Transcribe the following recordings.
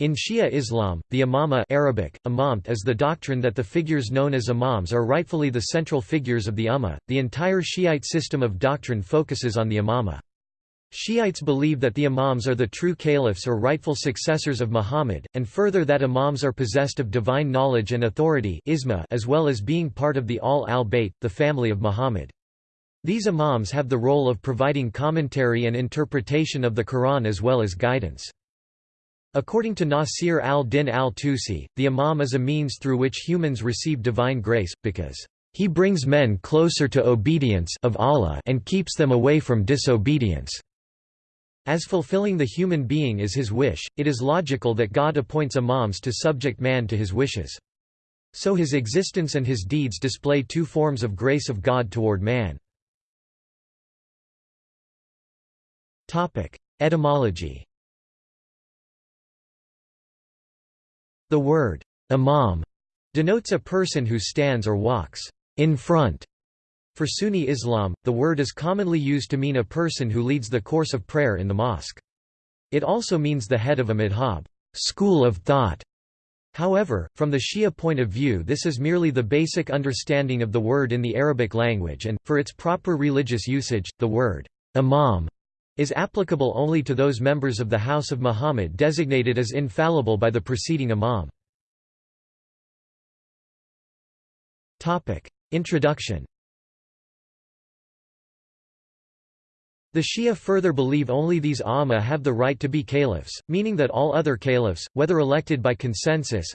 In Shia Islam, the imama Arabic, imamt is the doctrine that the figures known as imams are rightfully the central figures of the ummah. The entire Shiite system of doctrine focuses on the imama. Shiites believe that the imams are the true caliphs or rightful successors of Muhammad, and further that imams are possessed of divine knowledge and authority as well as being part of the Ahl al-Bayt, the family of Muhammad. These imams have the role of providing commentary and interpretation of the Quran as well as guidance. According to Nasir al-Din al-Tusi, the Imam is a means through which humans receive divine grace, because he brings men closer to obedience of Allah and keeps them away from disobedience. As fulfilling the human being is his wish, it is logical that God appoints imams to subject man to his wishes. So his existence and his deeds display two forms of grace of God toward man. Etymology The word imam denotes a person who stands or walks in front. For Sunni Islam, the word is commonly used to mean a person who leads the course of prayer in the mosque. It also means the head of a madhab school of thought. However, from the Shia point of view this is merely the basic understanding of the word in the Arabic language and, for its proper religious usage, the word imam is applicable only to those members of the House of Muhammad designated as infallible by the preceding imam. Introduction The Shia further believe only these Amma have the right to be caliphs, meaning that all other caliphs, whether elected by consensus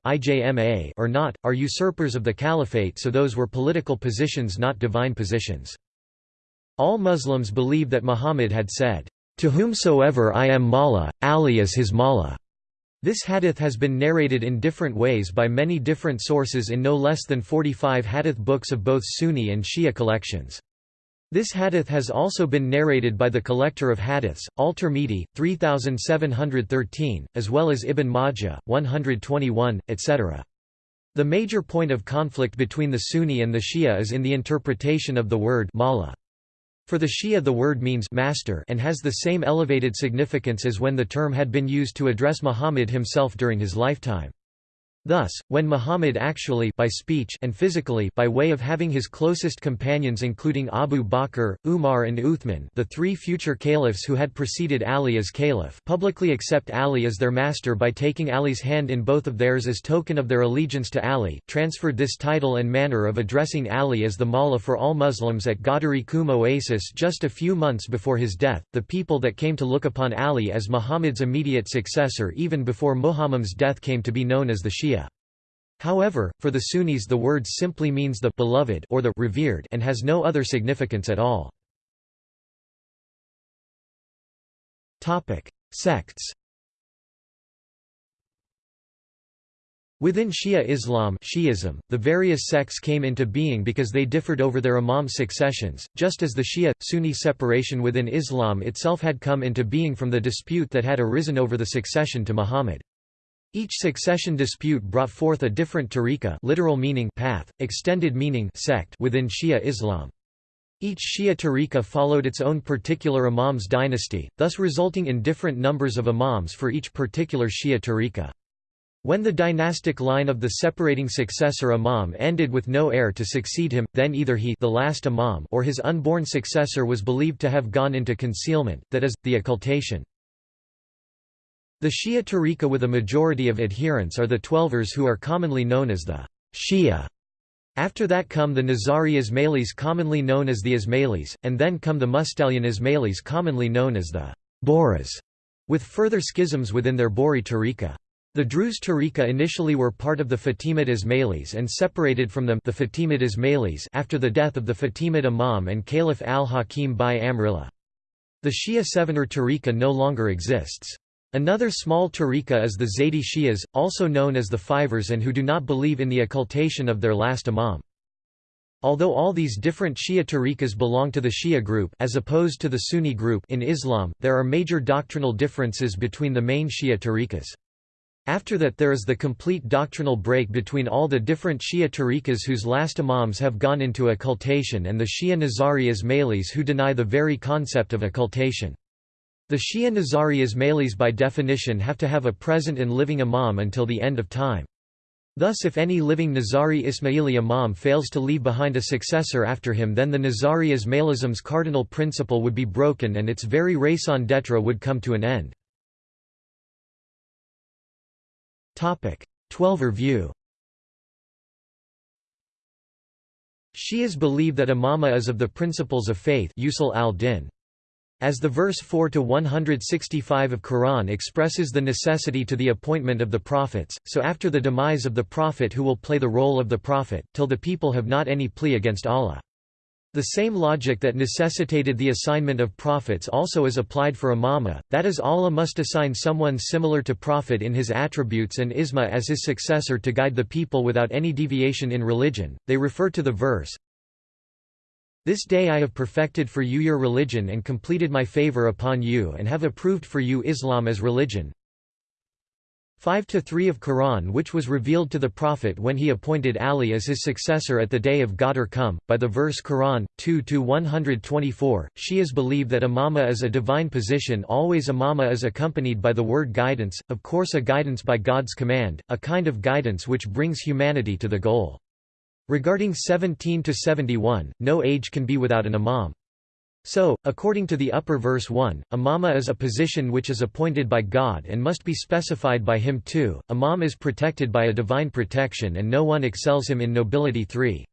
or not, are usurpers of the caliphate so those were political positions not divine positions. All Muslims believe that Muhammad had said, "To whomsoever I am Mawla, Ali is his Mawla." This hadith has been narrated in different ways by many different sources in no less than 45 hadith books of both Sunni and Shia collections. This hadith has also been narrated by the collector of hadiths, Al-Tirmidhi, 3713, as well as Ibn Majah, 121, etc. The major point of conflict between the Sunni and the Shia is in the interpretation of the word mawla. For the Shia the word means master and has the same elevated significance as when the term had been used to address Muhammad himself during his lifetime. Thus, when Muhammad actually by speech and physically by way of having his closest companions including Abu Bakr, Umar and Uthman the three future caliphs who had preceded Ali as caliph publicly accept Ali as their master by taking Ali's hand in both of theirs as token of their allegiance to Ali, transferred this title and manner of addressing Ali as the Mawla for all Muslims at Ghadir Khumm Oasis just a few months before his death, the people that came to look upon Ali as Muhammad's immediate successor even before Muhammad's death came to be known as the Shia. However, for the Sunnis the word simply means the beloved or the revered and has no other significance at all. Topic: Sects. Within Shia Islam Shi'ism, the various sects came into being because they differed over their imam successions, just as the Shia-Sunni separation within Islam itself had come into being from the dispute that had arisen over the succession to Muhammad. Each succession dispute brought forth a different tariqa literal meaning path, extended meaning sect within Shia Islam. Each Shia tariqa followed its own particular imam's dynasty, thus resulting in different numbers of imams for each particular Shia tariqa. When the dynastic line of the separating successor imam ended with no heir to succeed him, then either he the last imam or his unborn successor was believed to have gone into concealment, that is, the occultation. The Shia tariqa with a majority of adherents are the Twelvers who are commonly known as the Shia. After that come the Nizari Ismailis commonly known as the Ismailis, and then come the Mustalian Ismailis commonly known as the Bohras, with further schisms within their Bohri tariqa. The Druze tariqa initially were part of the Fatimid Ismailis and separated from them the Fatimid Ismailis after the death of the Fatimid Imam and Caliph al-Hakim bi-Amr Allah. The Shia Sevener tariqa no longer exists. Another small tariqa is the Zaydi Shias, also known as the Fivers and who do not believe in the occultation of their last imam. Although all these different Shia tariqas belong to the Shia group as opposed to the Sunni group in Islam, there are major doctrinal differences between the main Shia tariqas. After that there is the complete doctrinal break between all the different Shia tariqas whose last imams have gone into occultation and the Shia Nizari Ismailis who deny the very concept of occultation. The Shia Nizari Ismailis by definition have to have a present and living imam until the end of time. Thus if any living Nizari Ismaili imam fails to leave behind a successor after him then the Nizari Ismailism's cardinal principle would be broken and its very raison d'etre would come to an end. Twelver view Shias believe that imama is of the principles of faith usul al-din. As the verse 4 to 165 of Quran expresses the necessity to the appointment of the prophets, so after the demise of the prophet who will play the role of the prophet, till the people have not any plea against Allah. The same logic that necessitated the assignment of prophets also is applied for imama, that is Allah must assign someone similar to prophet in his attributes and isma as his successor to guide the people without any deviation in religion. They refer to the verse, this day I have perfected for you your religion and completed my favor upon you and have approved for you Islam as religion. 5–3 of Quran which was revealed to the Prophet when he appointed Ali as his successor at the day of Ghadir Khumm, by the verse Quran, 2–124, Shias believe that imama is a divine position always imama is accompanied by the word guidance, of course a guidance by God's command, a kind of guidance which brings humanity to the goal. Regarding 17 to 71, no age can be without an imam. So, according to the upper verse 1, imama is a position which is appointed by God and must be specified by him too. Imam is protected by a divine protection and no one excels him in nobility 3.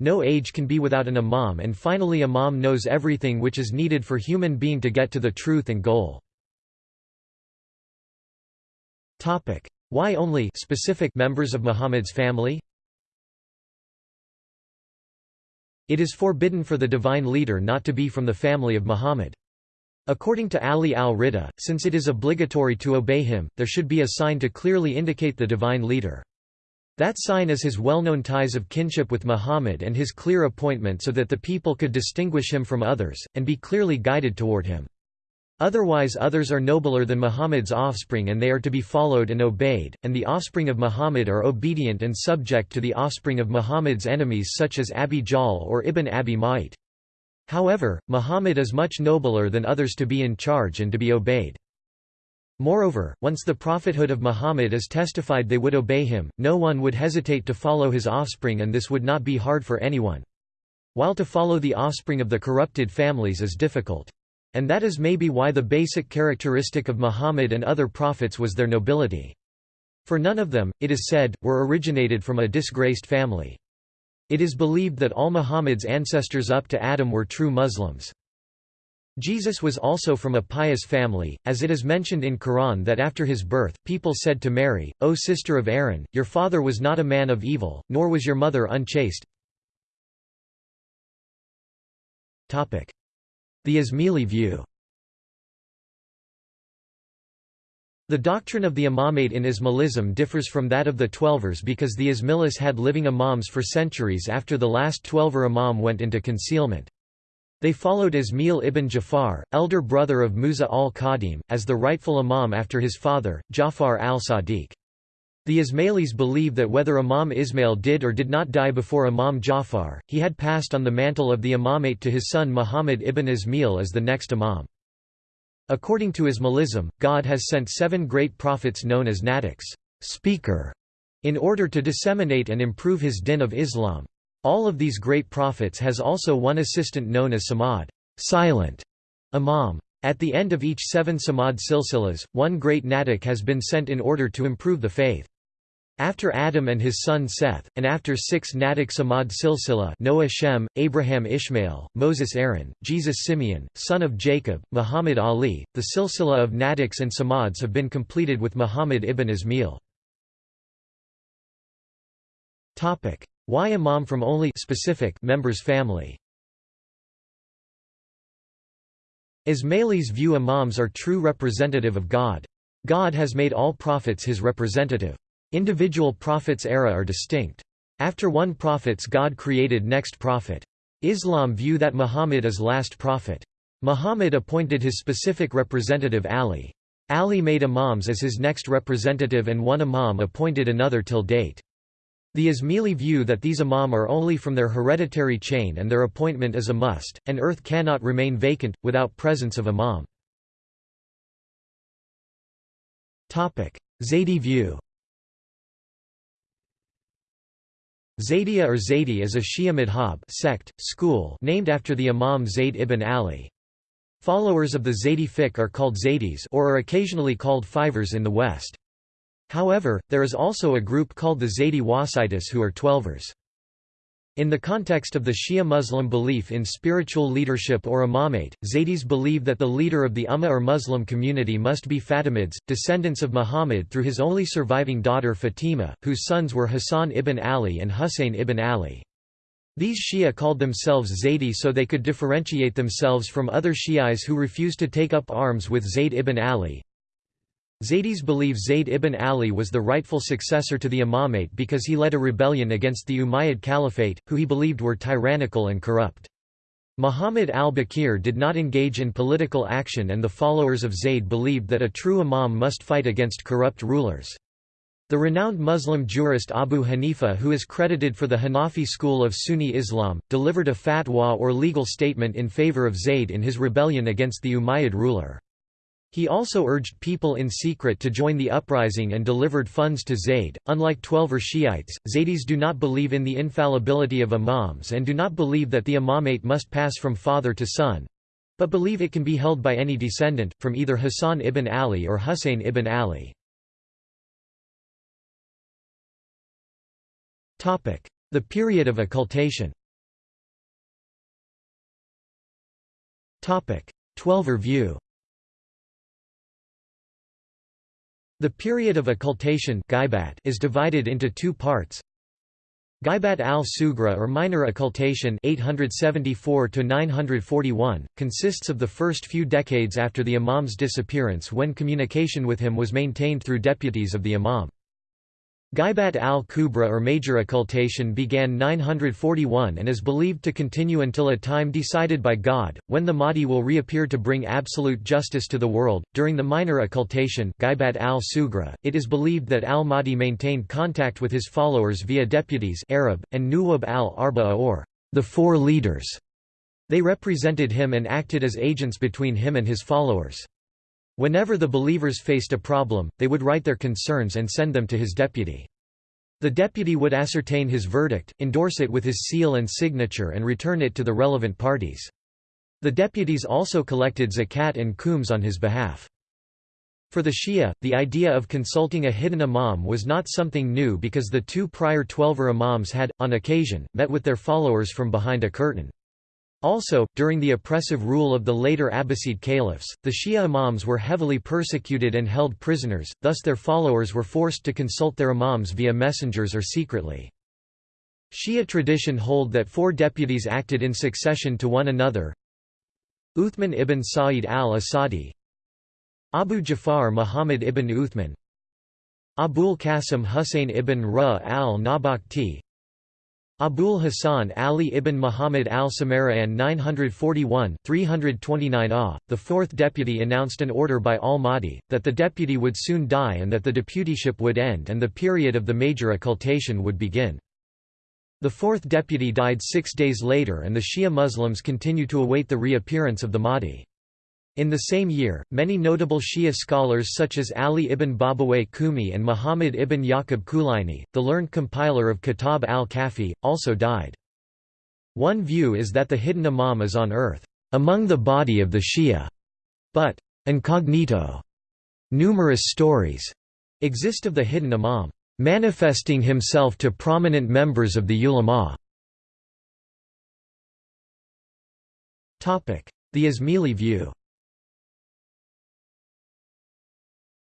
No age can be without an imam and finally imam knows everything which is needed for human being to get to the truth and goal. Why only specific members of Muhammad's family? It is forbidden for the divine leader not to be from the family of Muhammad. According to Ali al-Rida, since it is obligatory to obey him, there should be a sign to clearly indicate the divine leader. That sign is his well-known ties of kinship with Muhammad and his clear appointment so that the people could distinguish him from others, and be clearly guided toward him. Otherwise others are nobler than Muhammad's offspring and they are to be followed and obeyed, and the offspring of Muhammad are obedient and subject to the offspring of Muhammad's enemies such as Abi Jahl or Ibn Abi Ma'it. However, Muhammad is much nobler than others to be in charge and to be obeyed. Moreover, once the prophethood of Muhammad is testified they would obey him, no one would hesitate to follow his offspring and this would not be hard for anyone. While to follow the offspring of the corrupted families is difficult. And that is maybe why the basic characteristic of Muhammad and other prophets was their nobility. For none of them, it is said, were originated from a disgraced family. It is believed that all Muhammad's ancestors up to Adam were true Muslims. Jesus was also from a pious family, as it is mentioned in Quran that after his birth, people said to Mary, O sister of Aaron, your father was not a man of evil, nor was your mother unchaste. The Ismaili view The doctrine of the imamate in Ismailism differs from that of the Twelvers because the Ismailis had living imams for centuries after the last Twelver imam went into concealment. They followed Ismail ibn Jafar, elder brother of Musa al-Kadhim, as the rightful imam after his father, Jafar al-Sadiq. The Ismailis believe that whether Imam Ismail did or did not die before Imam Jafar, he had passed on the mantle of the imamate to his son Muhammad ibn Ismail as the next imam. According to Ismailism, God has sent seven great prophets known as natiqs speaker", in order to disseminate and improve his din of Islam. All of these great prophets has also one assistant known as samad silent imam. At the end of each seven samad silsilas, one great natiq has been sent in order to improve the faith. After Adam and his son Seth, and after six Natiq Samad Silsila Noah Shem, Abraham Ishmael, Moses Aaron, Jesus Simeon, son of Jacob, Muhammad Ali, the silsila of Natiqs and Samads have been completed with Muhammad ibn Ismail. Why Imam from only specific members family Ismailis view imams are true representative of God. God has made all prophets his representative. Individual prophets' era are distinct. After one prophets God created next prophet. Islam view that Muhammad is last prophet. Muhammad appointed his specific representative Ali. Ali made imams as his next representative and one imam appointed another till date. The Ismaili view that these imam are only from their hereditary chain and their appointment is a must, and earth cannot remain vacant, without presence of imam. Zaydi view Zaydiya or Zaydi is a Shia madhab sect, school named after the Imam Zayd ibn Ali. Followers of the Zaydi fiqh are called Zaydis or are occasionally called Fivers in the West. However, there is also a group called the Zaydi Wasitis who are Twelvers. In the context of the Shia Muslim belief in spiritual leadership or imamate, Zaydis believe that the leader of the Ummah or Muslim community must be Fatimids, descendants of Muhammad through his only surviving daughter Fatima, whose sons were Hassan ibn Ali and Husayn ibn Ali. These Shia called themselves Zaydi so they could differentiate themselves from other Shi'is who refused to take up arms with Zayd ibn Ali. Zaydis believe Zayd ibn Ali was the rightful successor to the imamate because he led a rebellion against the Umayyad Caliphate, who he believed were tyrannical and corrupt. Muhammad al-Baqir did not engage in political action and the followers of Zayd believed that a true imam must fight against corrupt rulers. The renowned Muslim jurist Abu Hanifa who is credited for the Hanafi school of Sunni Islam, delivered a fatwa or legal statement in favor of Zayd in his rebellion against the Umayyad ruler. He also urged people in secret to join the uprising and delivered funds to Zayd. Unlike Twelver Shiites, Zaydis do not believe in the infallibility of imams and do not believe that the imamate must pass from father to son but believe it can be held by any descendant, from either Hassan ibn Ali or Husayn ibn Ali. The period of occultation Twelver view The period of occultation is divided into two parts. Ghaibat al-Sugra or minor occultation 874 consists of the first few decades after the imam's disappearance when communication with him was maintained through deputies of the imam. Ghaibat al-Kubra or major occultation began 941 and is believed to continue until a time decided by God, when the Mahdi will reappear to bring absolute justice to the world. During the minor occultation Ghaibat al-Sugra, it is believed that al-Mahdi maintained contact with his followers via deputies Arab, and Nuwab al-Arba'a or the four leaders. They represented him and acted as agents between him and his followers. Whenever the believers faced a problem, they would write their concerns and send them to his deputy. The deputy would ascertain his verdict, endorse it with his seal and signature and return it to the relevant parties. The deputies also collected zakat and khums on his behalf. For the Shia, the idea of consulting a hidden imam was not something new because the two prior Twelver imams had, on occasion, met with their followers from behind a curtain. Also, during the oppressive rule of the later Abbasid caliphs, the Shia imams were heavily persecuted and held prisoners, thus their followers were forced to consult their imams via messengers or secretly. Shia tradition hold that four deputies acted in succession to one another Uthman ibn Sa'id al-Asadi Abu Jafar Muhammad ibn Uthman Abul Qasim Husayn ibn Ra al-Nabakti Abul Hasan Ali ibn Muhammad al-Samara'an 941 329 ah, the fourth deputy announced an order by al-Mahdi, that the deputy would soon die and that the deputyship would end and the period of the major occultation would begin. The fourth deputy died six days later and the Shia Muslims continue to await the reappearance of the Mahdi. In the same year, many notable Shia scholars such as Ali ibn Babawayh Qummi and Muhammad ibn Yaqub Kulaini, the learned compiler of Kitab al-Kafi, also died. One view is that the hidden imam is on earth, among the body of the Shia, but incognito. Numerous stories exist of the hidden imam manifesting himself to prominent members of the ulama. The Ismaili view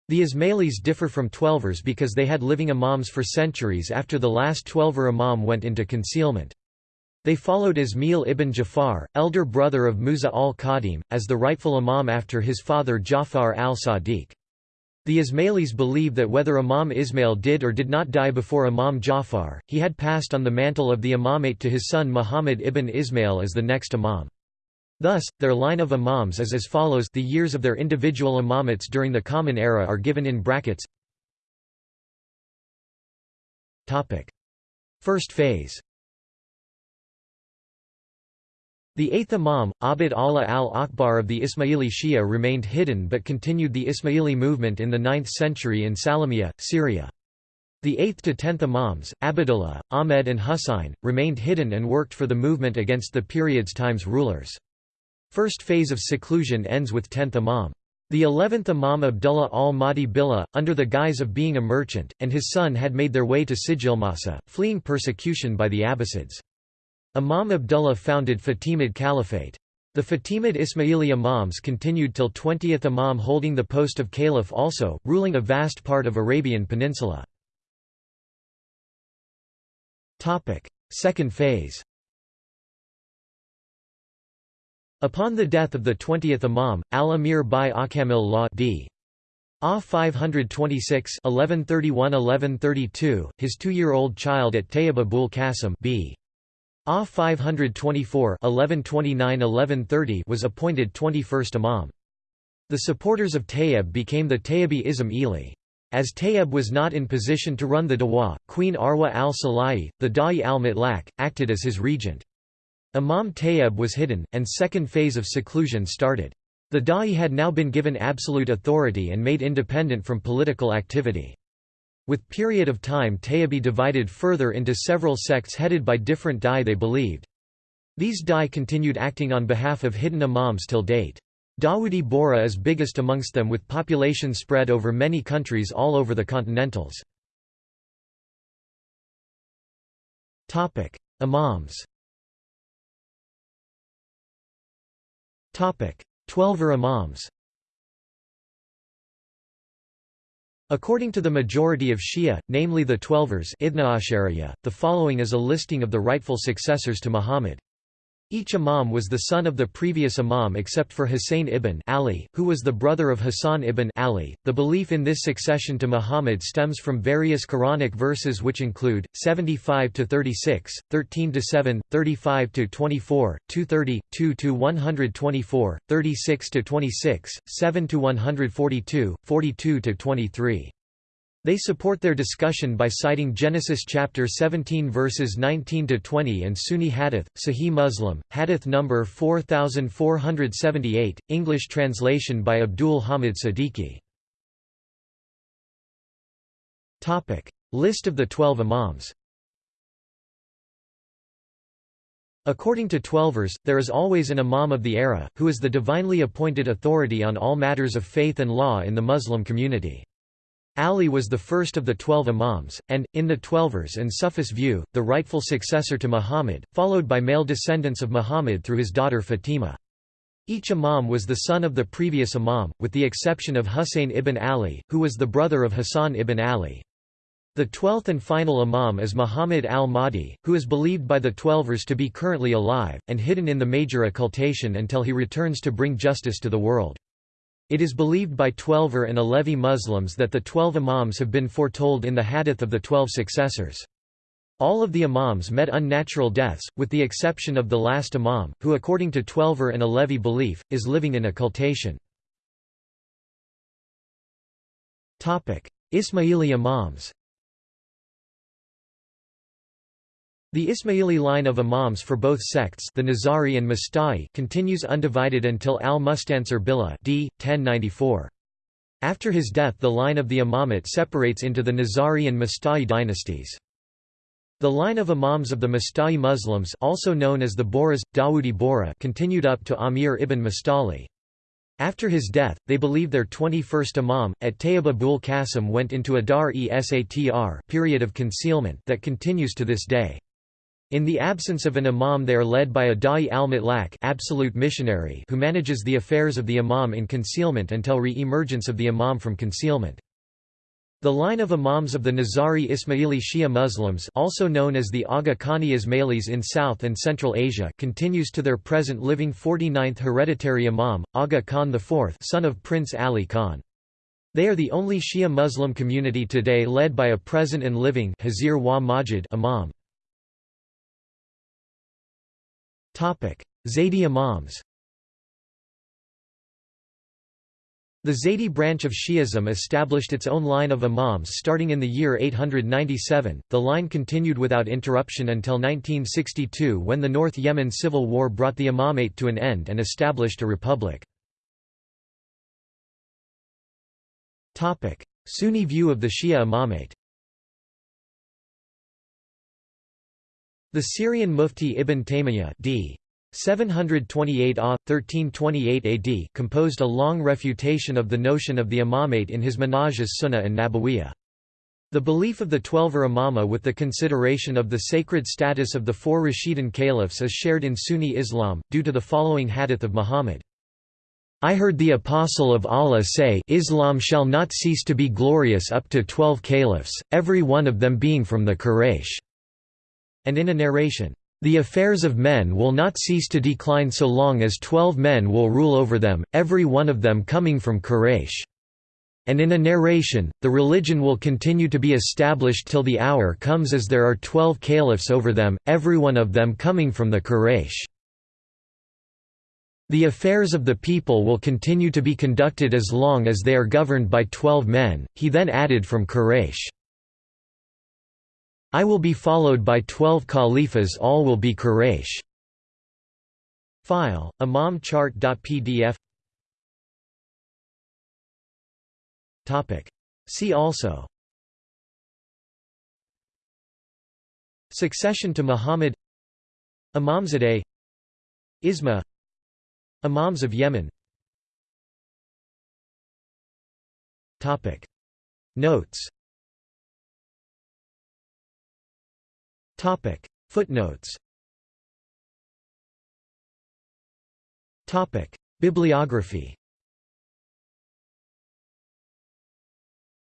The Ismailis differ from Twelvers because they had living imams for centuries after the last Twelver imam went into concealment. They followed Ismail ibn Jafar, elder brother of Musa al-Kadhim, as the rightful imam after his father Jafar al-Sadiq. The Ismailis believe that whether Imam Ismail did or did not die before Imam Jafar, he had passed on the mantle of the imamate to his son Muhammad ibn Ismail as the next imam. Thus, their line of imams is as follows the years of their individual imamates during the Common Era are given in brackets First phase The eighth Imam, Abd Allah al-Akbar of the Ismaili Shia remained hidden but continued the Ismaili movement in the 9th century in Salamiyya, Syria. The 8th to 10th Imams, Abdullah, Ahmed and Husayn, remained hidden and worked for the movement against the period's times rulers. First phase of seclusion ends with 10th Imam. The 11th Imam Abdullah al-Mahdi Billah, under the guise of being a merchant, and his son had made their way to Sijilmasa, fleeing persecution by the Abbasids. Imam Abdullah founded Fatimid Caliphate. The Fatimid Ismaili Imams continued till 20th Imam holding the post of Caliph also, ruling a vast part of Arabian Peninsula. Second phase Upon the death of the 20th Imam, al-Amir bi-Ahkam Allah d. Ah 526 1131–1132, his two-year-old child at Tayyib Abul Qasim b. Ah 524 1129–1130 was appointed 21st Imam. The supporters of Tayyib became the Tayyibi Ismaili. As Tayyib was not in position to run the Dawa, Queen Arwa al-Sulayhi, the Da'i al-Mutlaq, acted as his regent. Imam Tayyib was hidden, and second phase of seclusion started. The Da'i had now been given absolute authority and made independent from political activity. With period of time Tayyibi divided further into several sects headed by different Dai they believed. These Dai continued acting on behalf of hidden imams till date. Dawoodi Bohra is biggest amongst them with population spread over many countries all over the continentals. Imams Twelver Imams According to the majority of Shia, namely the Twelvers the following is a listing of the rightful successors to Muhammad. Each imam was the son of the previous imam except for Husayn ibn Ali, who was the brother of Hassan ibn Ali. The belief in this succession to Muhammad stems from various Quranic verses which include 75 to 36, 13 to 7, 35 to 24, 230, 2 to 124, 36 to 26, 7 to 142, 42 to 23. They support their discussion by citing Genesis chapter 17 verses 19 to 20 and Sunni Hadith, Sahih Muslim, Hadith number 4478, English translation by Abdul Hamid Siddiqui. Topic: List of the 12 Imams. According to Twelvers, there is always an Imam of the era, who is the divinely appointed authority on all matters of faith and law in the Muslim community. Ali was the first of the twelve Imams, and, in the Twelvers and Sufis view, the rightful successor to Muhammad, followed by male descendants of Muhammad through his daughter Fatima. Each Imam was the son of the previous Imam, with the exception of Husayn ibn Ali, who was the brother of Hassan ibn Ali. The twelfth and final Imam is Muhammad al-Mahdi, who is believed by the Twelvers to be currently alive, and hidden in the major occultation until he returns to bring justice to the world. It is believed by Twelver and Alevi Muslims that the twelve Imams have been foretold in the Hadith of the Twelve Successors. All of the Imams met unnatural deaths, with the exception of the last Imam, who according to Twelver and Alevi belief, is living in occultation. Ismaili Imams The Ismaili line of imams for both sects the Nizari and Musta'li continues undivided until al-Mustansir Billah d. 1094. After his death the line of the imamate separates into the Nizari and Musta'li dynasties. The line of imams of the Musta'li Muslims also known as the Bohras, Dawoodi Bohra continued up to Amir ibn Mustali. After his death, they believe their 21st imam, at Tayyib Abul Qasim went into a dar-e-satr period of concealment that continues to this day. In the absence of an imam they are led by a da'i al-mutlaq absolute missionary who manages the affairs of the imam in concealment until re-emergence of the imam from concealment. The line of imams of the Nizari Ismaili Shia Muslims also known as the Aga Khani Ismailis in South and Central Asia continues to their present living 49th hereditary imam, Aga Khan IV son of Prince Ali Khan. They are the only Shia Muslim community today led by a present and living Hazir wa Majid imam. Zaydi Imams The Zaydi branch of Shi'ism established its own line of imams starting in the year 897. The line continued without interruption until 1962 when the North Yemen civil war brought the imamate to an end and established a republic. Topic: Sunni view of the Shia imamate. The Syrian Mufti Ibn Taymiyyah d. 728 A. 1328 AD composed a long refutation of the notion of the imamate in his Minhaj as-Sunnah and Nabawiyah. The belief of the Twelver Imama with the consideration of the sacred status of the four Rashidun caliphs is shared in Sunni Islam, due to the following hadith of Muhammad. I heard the Apostle of Allah say Islam shall not cease to be glorious up to twelve caliphs, every one of them being from the Quraysh. And in a narration, the affairs of men will not cease to decline so long as twelve men will rule over them, every one of them coming from Quraysh. And in a narration, the religion will continue to be established till the hour comes as there are twelve caliphs over them, every one of them coming from the Quraysh. The affairs of the people will continue to be conducted as long as they are governed by twelve men, he then added from Quraysh. I will be followed by twelve caliphs all will be Quraysh. File, imamchart.pdf See also. Succession to Muhammad. Imamzadeh. Isma. Imams of Yemen. Notes Topic Footnotes Topic Bibliography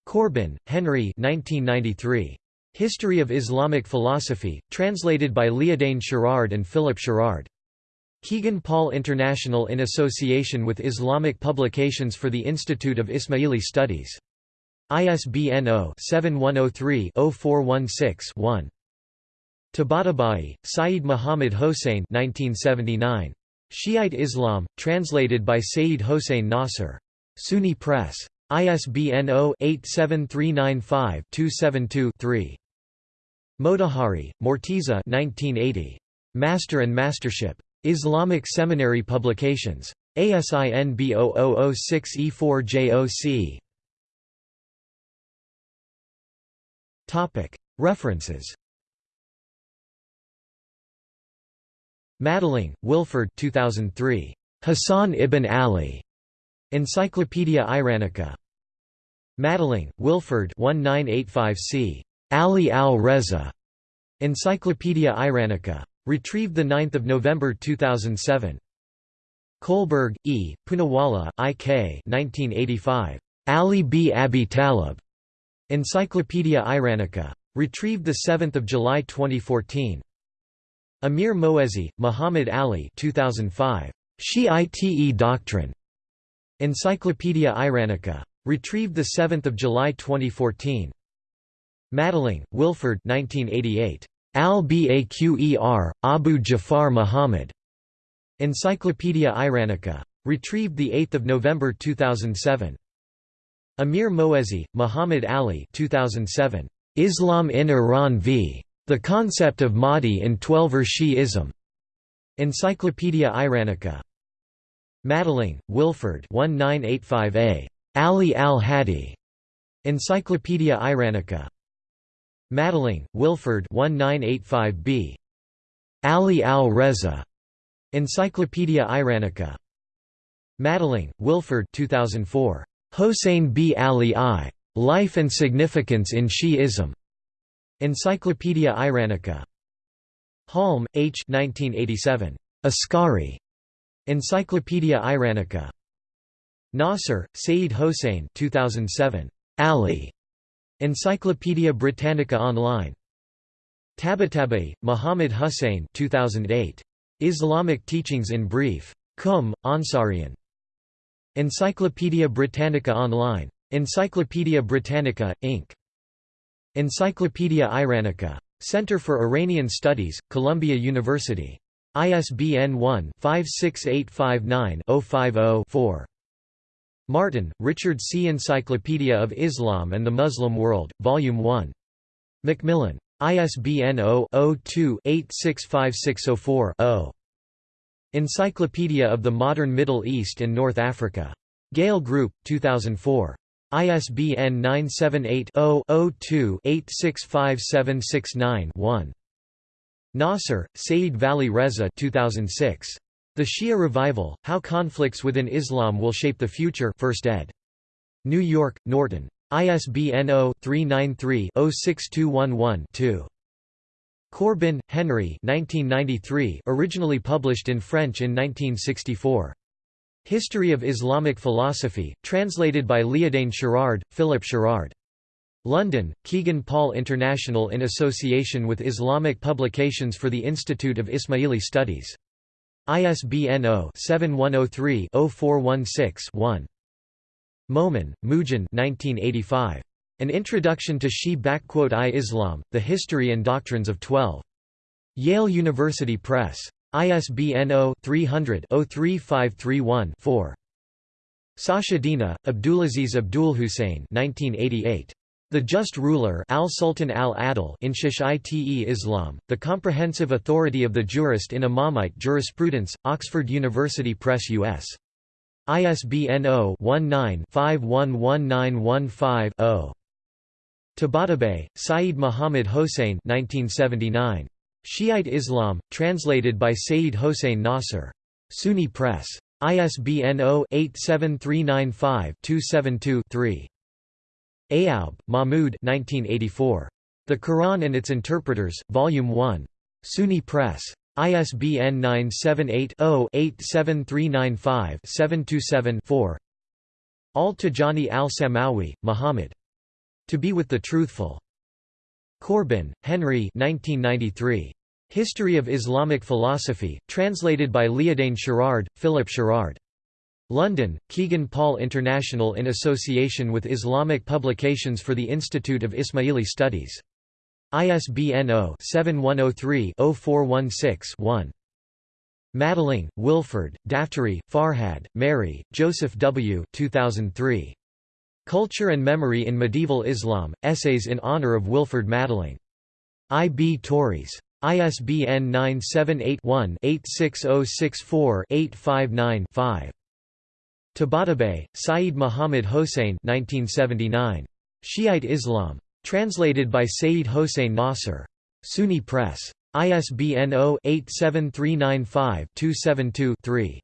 Corbin, Henry 1993. History of Islamic Philosophy, translated by Liadain Sherrard and Philip Sherrard. Kegan Paul International in association with Islamic Publications for the Institute of Ismaili Studies. ISBN 0-7103-0416-1. Tabatabai, Sayyid Muhammad Hossein 1979. Shiite Islam, translated by Sayyid Hossein Nasr. SUNY Press. ISBN 0-87395-272-3. Motahari, Morteza 1980. Master and Mastership. Islamic Seminary Publications. ASIN B0006E4JOC. References Madelung, Wilford 2003. Hassan ibn Ali. Encyclopaedia Iranica. Madelung, Wilford 1985c. Ali al-Reza. Encyclopaedia Iranica. Retrieved 9 November 2007. Kohlberg, E., Poonawalla, I. K. 1985. Ali b Abi Talib. Encyclopaedia Iranica. Retrieved 7 July 2014. Amir Moezi, Muhammad Ali 2005. Shiite Doctrine. Encyclopaedia Iranica. Retrieved 7 July 2014. Madelung, Wilford 1988. Al-Baqer, Abu Jafar Muhammad. Encyclopaedia Iranica. Retrieved 8 November 2007. Amir Moezi, Muhammad Ali 2007. Islam in Iran v. The Concept of Mahdi in Twelver Shi'ism. Encyclopaedia Iranica. Madelung, Wilford 1985a. Ali al-Hadi. Encyclopaedia Iranica. Madelung, Wilford 1985b. Ali al-Reza. Encyclopaedia Iranica. Madelung, Wilford 2004. Hossein b Ali I. Life and Significance in Shi'ism. Encyclopaedia Iranica. Halm, H. 1987. Askari. Encyclopaedia Iranica. Nasr, Seyyed Hossein 2007. Ali. Encyclopaedia Britannica Online. Tabatabai, Muhammad Hussein 2008. Islamic Teachings in Brief. Qum, Ansarian. Encyclopaedia Britannica Online. Encyclopaedia Britannica, Inc. Encyclopaedia Iranica. Center for Iranian Studies, Columbia University. ISBN 1-56859-050-4. Martin, Richard C. Encyclopedia of Islam and the Muslim World, Volume 1. Macmillan. ISBN 0-02-865604-0. Encyclopedia of the Modern Middle East and North Africa. Gale Group, 2004. ISBN 978 0 2 865769 one Nasr, Seyyed Vali Reza 2006. The Shia Revival, How Conflicts Within Islam Will Shape the Future 1st ed. New York, Norton. ISBN 0-393-06211-2. Corbin, Henry 1993, originally published in French in 1964. History of Islamic Philosophy, translated by Liadain Sherrard, Philip Sherrard. London, Kegan Paul International in association with Islamic Publications for the Institute of Ismaili Studies. ISBN 0-7103-0416-1. Momen, Moojan 1985. An Introduction to Shi-I Islam, The History and Doctrines of Twelve. Yale University Press. ISBN 0-300-03531-4. Sachedina, Abdulaziz Abdul Hussein 1988. The Just Ruler Al-Sultan al-Adil in Shi'ite Islam, The Comprehensive Authority of the Jurist in Imamite Jurisprudence, Oxford University Press U.S. ISBN 0-19-511915-0. Tabatabai, Sayyid Muhammad Hossein 1979. Shiite Islam, translated by Seyyed Hossein Nasr. SUNY Press. ISBN 0-87395-272-3. Ayoub, Mahmoud 1984. The Quran and Its Interpreters, Volume 1. SUNY Press. ISBN 978-0-87395-727-4 Al-Tijani al-Samawi, Muhammad. To be with the Truthful. Corbin, Henry 1993. History of Islamic Philosophy, translated by Liadain Sherrard, Philip Sherrard. London, Kegan Paul International in association with Islamic Publications for the Institute of Ismaili Studies. ISBN 0-7103-0416-1. Madelung, Wilford, Daftary, Farhad, Meri, Joseph W. 2003. Culture and Memory in Medieval Islam, Essays in Honor of Wilford Madelung. I. B. Tauris. ISBN 978 one 86064 859 5 Tabatabai, Sayyid Muhammad Hossein 1979. Shiite Islam. Translated by Seyyed Hossein Nasr. SUNY Press. ISBN 0-87395-272-3.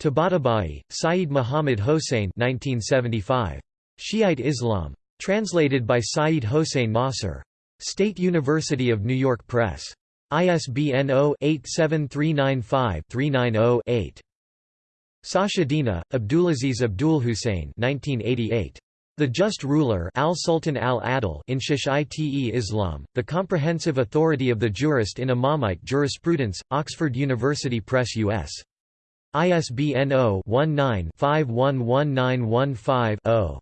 Tabatabai, Sayyid Muhammad Hossein 1975. Shiite Islam. Translated by Seyyed Hossein Nasr. State University of New York Press. ISBN 0-87395-390-8. Dina, Abdulaziz Abdul Hussein 1988. The Just Ruler Al-Sultan al-Adil in Shi'ite Islam, The Comprehensive Authority of the Jurist in Imamite Jurisprudence, Oxford University Press U.S. ISBN 0-19-511915-0.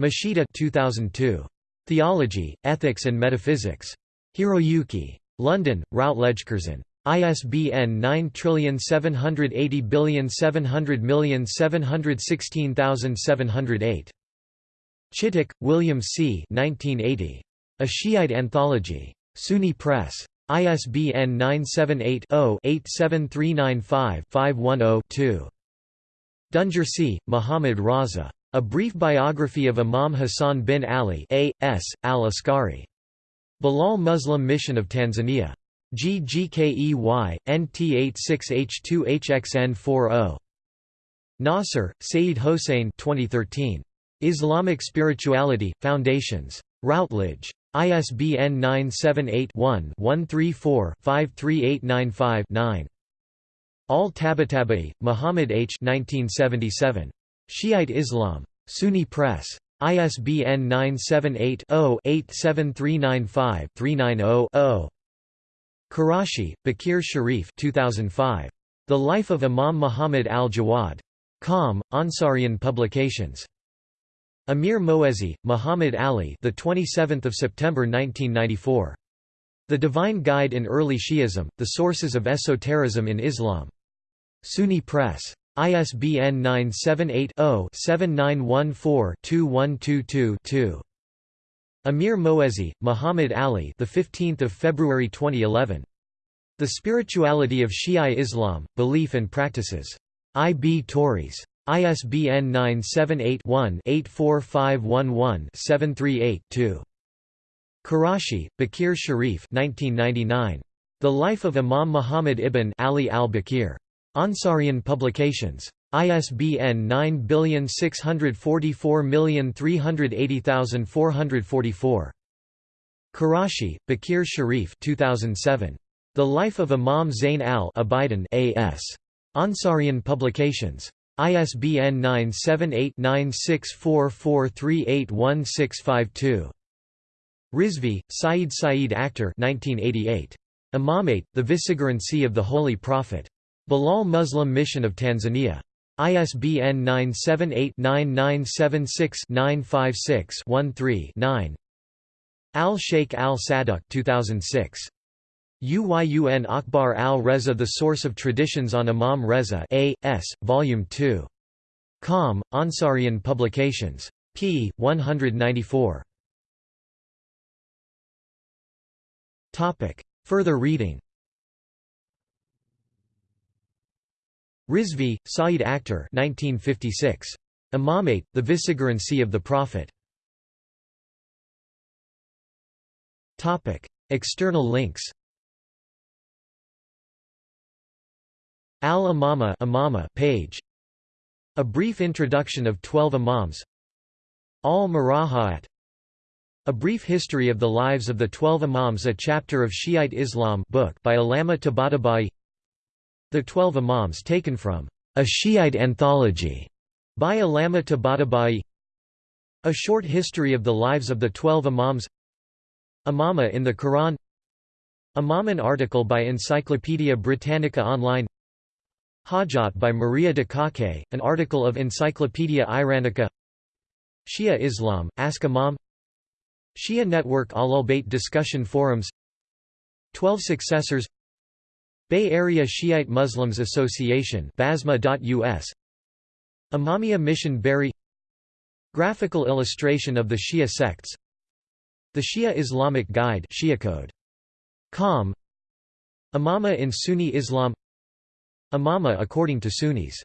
Mashita 2002. Theology, Ethics and Metaphysics. Hiroyuki. London, Routledge-Curzon. ISBN 9780700716708. Chittick, William C. 1980. A Shiite Anthology. SUNY Press. ISBN 978-0-87395-510-2. Dungersi, Muhammad Raza. A Brief Biography of Imam Hassan bin Ali A. S. al-Askari. Bilal Muslim Mission of Tanzania. GGKEY, NT86H2HXN40. Nasr, Seyyed Hossein 2013. Islamic Spirituality, Foundations. Routledge. ISBN 978-1-134-53895-9. Al-Tabatabai, Muhammad H. 1977. Shiite Islam. SUNY Press. ISBN 978-0-87395-390-0. Qureshi, Bakir Sharif 2005. The Life of Imam Muhammad al-Jawad. Qom, Ansarian Publications. Amir Moezi, Muhammad Ali the 27th of September 1994. The Divine Guide in Early Shi'ism: The Sources of Esotericism in Islam. SUNY Press. ISBN 978-0-7914-2122-2. Amir Moezi, Muhammad Ali the 15th of February 2011. The Spirituality of Shia Islam, Belief and Practices. I. B. ISBN 978-1-84511-738-2. Qureshi, Bakir Sharif 1999. The Life of Imam Muhammad ibn Ali al-Baqir. Ansarian Publications. ISBN 9644380,444. Qureshi, Bakir Sharif 2007. The Life of Imam Zain al-Abidin A.S. Ansarian Publications. ISBN 978-9644381652. Rizvi, Saeed Saeed Akhtar 1988. Imamate, the Vicegerency of the Holy Prophet. Bilal Muslim Mission of Tanzania. ISBN 978-9976-956-13-9 Al-Sheikh al-Saduq 2006. Uyun Akhbar al-Reza The Source of Traditions on Imam Reza A. S., Volume 2. Qom, Ansarian Publications. p. 194. Further reading Rizvi, Saeed Akhtar 1956. Imamate, the Vicegerency of the Prophet. External links Al-Imama Imama page. A brief introduction of Twelve Imams. Al-Murajaat A brief history of the lives of the Twelve Imams a chapter of Shiite Islam book by Allama Tabatabai. The Twelve Imams taken from A Shiite Anthology by Allama Tabatabai. A short history of the lives of the Twelve Imams. Imama in the Quran. Imaman article by Encyclopaedia Britannica Online Hajat by Maria Dakake, an article of Encyclopaedia Iranica. Shia Islam, Ask Imam. Shia Network Ahlul discussion forums. Twelve Successors. Bay Area Shiite Muslims Association BASMA.us Imamiya Mission Berry. Graphical illustration of the Shia sects. The Shia Islamic Guide Shiacode. Com. Imama in Sunni Islam Imama according to Sunnis